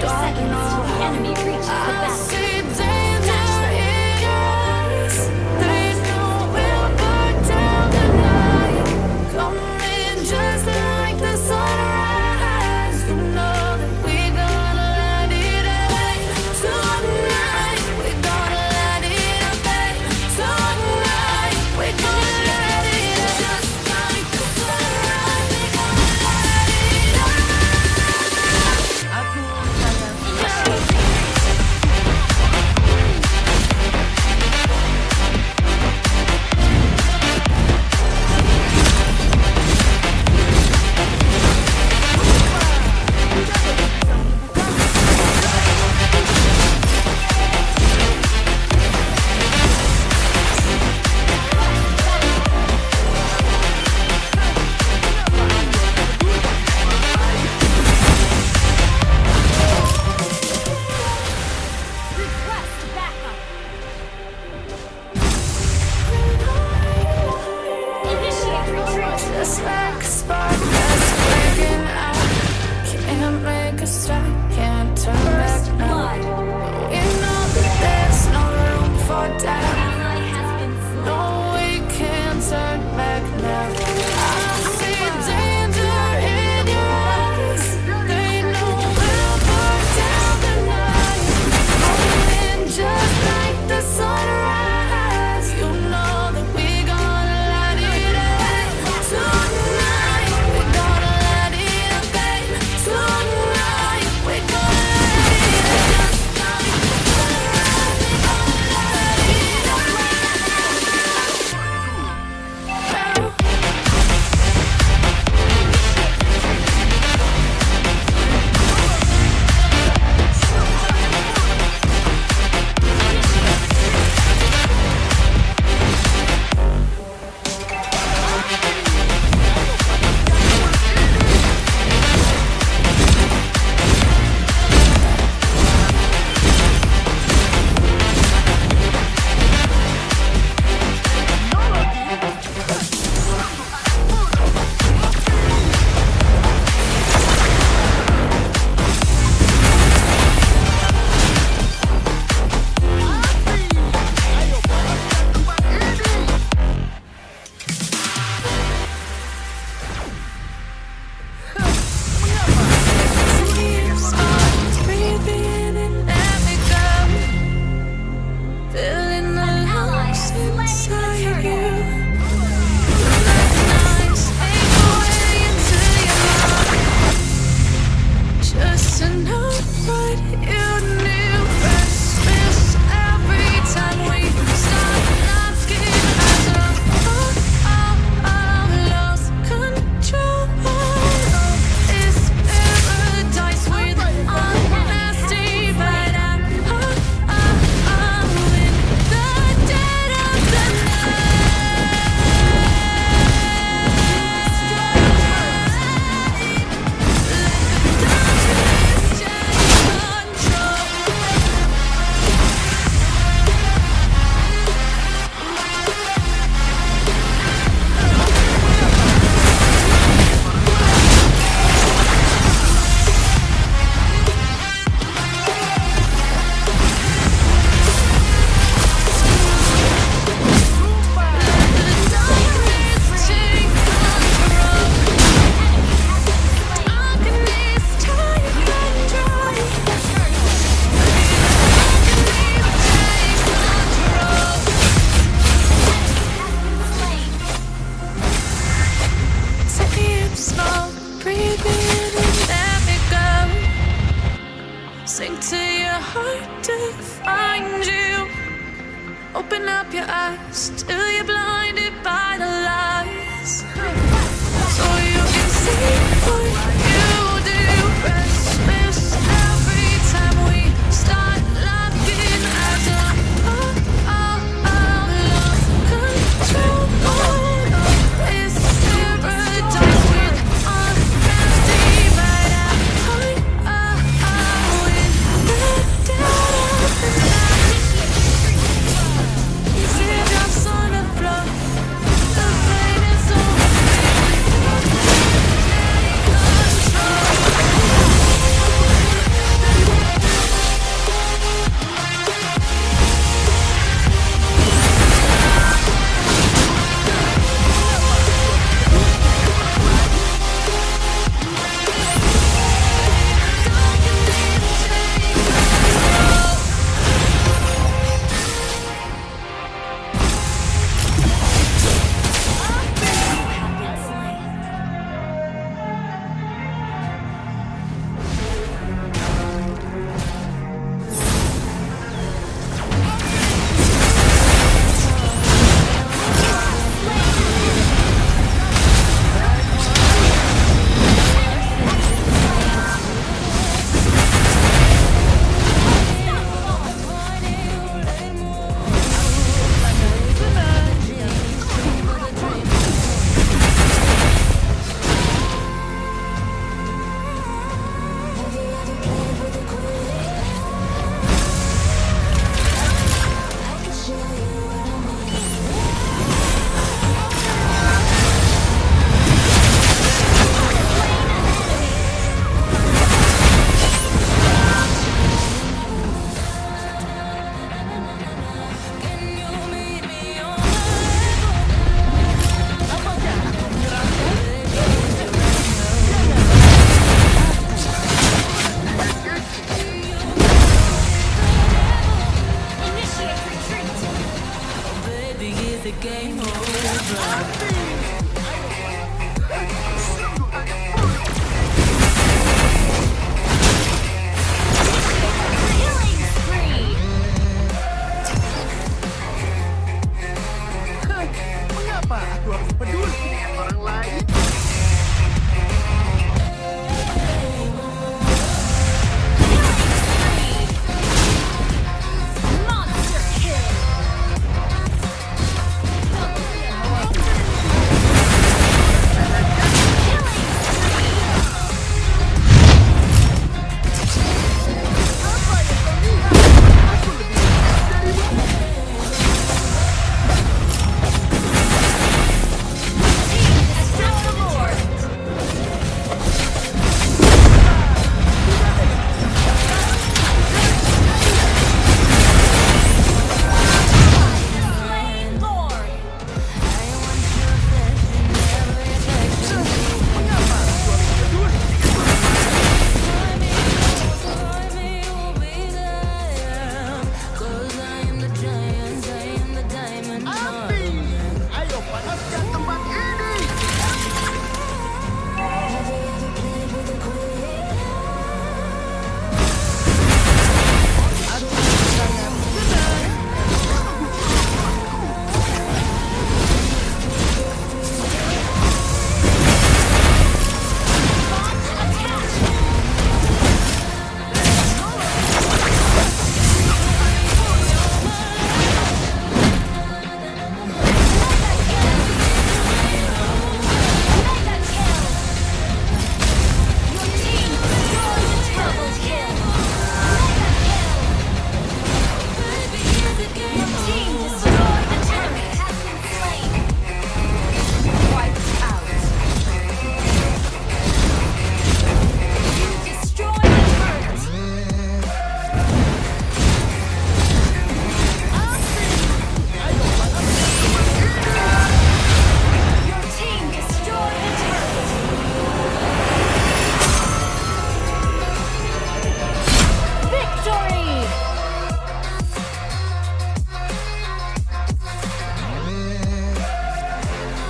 seconds, the enemy reaches the base. to your heart to find you. Open up your eyes till you're blinded by the lies. So you can see what